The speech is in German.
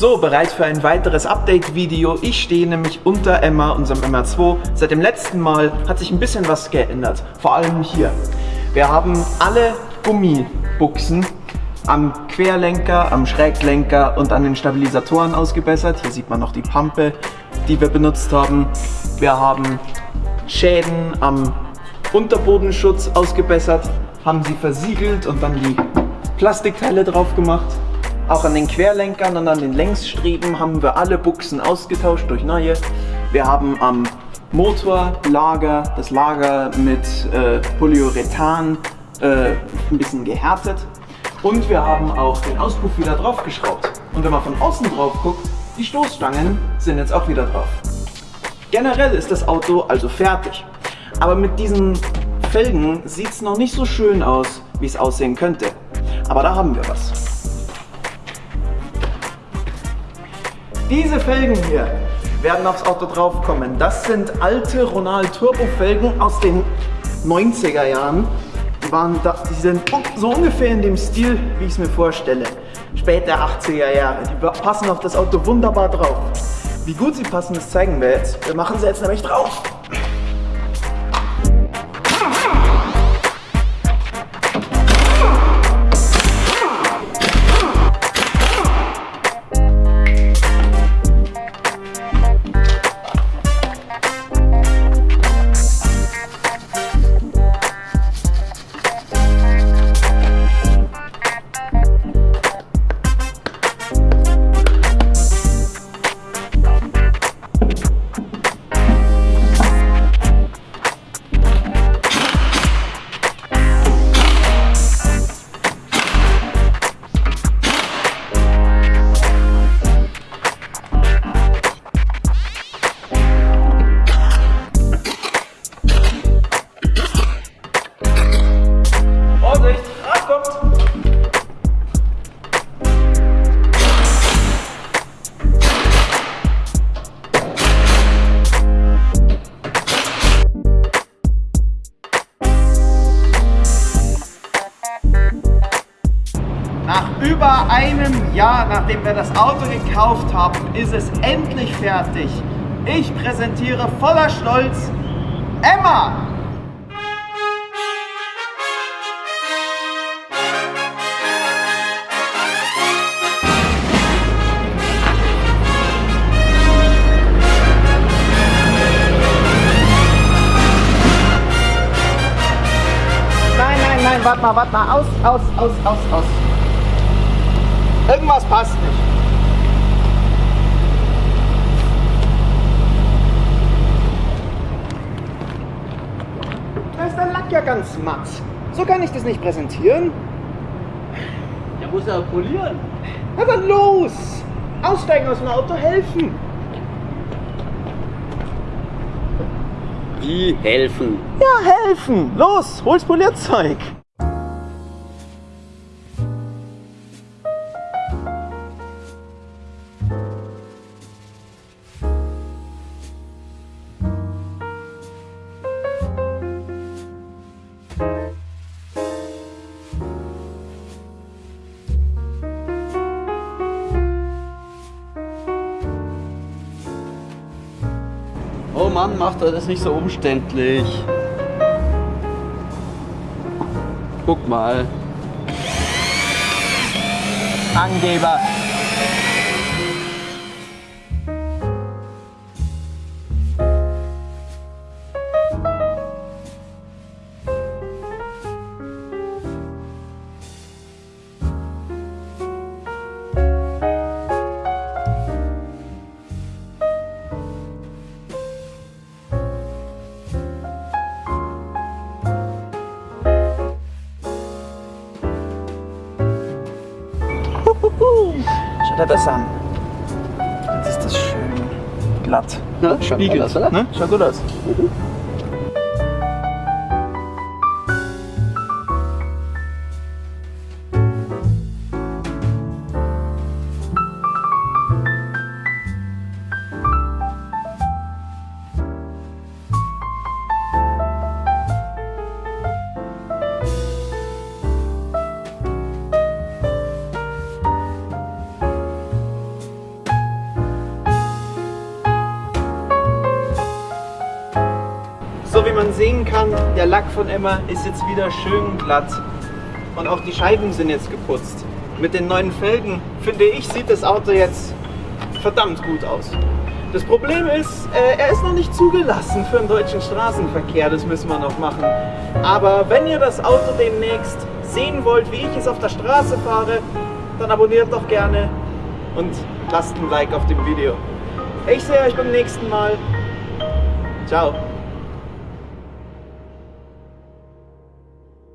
So, bereit für ein weiteres Update-Video. Ich stehe nämlich unter Emma, unserem MR2. Seit dem letzten Mal hat sich ein bisschen was geändert. Vor allem hier. Wir haben alle Gummibuchsen am Querlenker, am Schräglenker und an den Stabilisatoren ausgebessert. Hier sieht man noch die Pampe, die wir benutzt haben. Wir haben Schäden am Unterbodenschutz ausgebessert, haben sie versiegelt und dann die Plastikteile drauf gemacht. Auch an den Querlenkern und an den Längsstreben haben wir alle Buchsen ausgetauscht durch neue. Wir haben am Motorlager das Lager mit äh, Polyurethan äh, ein bisschen gehärtet. Und wir haben auch den Auspuff wieder draufgeschraubt. Und wenn man von außen drauf guckt, die Stoßstangen sind jetzt auch wieder drauf. Generell ist das Auto also fertig. Aber mit diesen Felgen sieht es noch nicht so schön aus, wie es aussehen könnte. Aber da haben wir was. Diese Felgen hier werden aufs Auto draufkommen. Das sind alte Ronald Turbo Felgen aus den 90er Jahren. Die, waren da, die sind so ungefähr in dem Stil, wie ich es mir vorstelle. Später 80er Jahre. Die passen auf das Auto wunderbar drauf. Wie gut sie passen, das zeigen wir jetzt. Wir machen sie jetzt nämlich drauf. Über einem Jahr, nachdem wir das Auto gekauft haben, ist es endlich fertig. Ich präsentiere voller Stolz Emma! Nein, nein, nein, warte mal, warte mal, aus, aus, aus, aus, aus. Irgendwas passt nicht. Da ist der Lack ja ganz matt. So kann ich das nicht präsentieren. Ja, muss er polieren. Na dann los! Aussteigen aus dem Auto, helfen! Wie helfen? Ja, helfen! Los, hol's Polierzeug! Mann, macht er das nicht so umständlich. Guck mal. Angeber! Schau an. Jetzt ist das schön glatt. Ja, schaut gut aus, oder? Ne? Schaut gut aus. Man sehen kann, der Lack von Emma ist jetzt wieder schön glatt. Und auch die Scheiben sind jetzt geputzt. Mit den neuen Felgen, finde ich, sieht das Auto jetzt verdammt gut aus. Das Problem ist, äh, er ist noch nicht zugelassen für den deutschen Straßenverkehr, das müssen wir noch machen. Aber wenn ihr das Auto demnächst sehen wollt, wie ich es auf der Straße fahre, dann abonniert doch gerne und lasst ein Like auf dem Video. Ich sehe euch beim nächsten Mal. Ciao.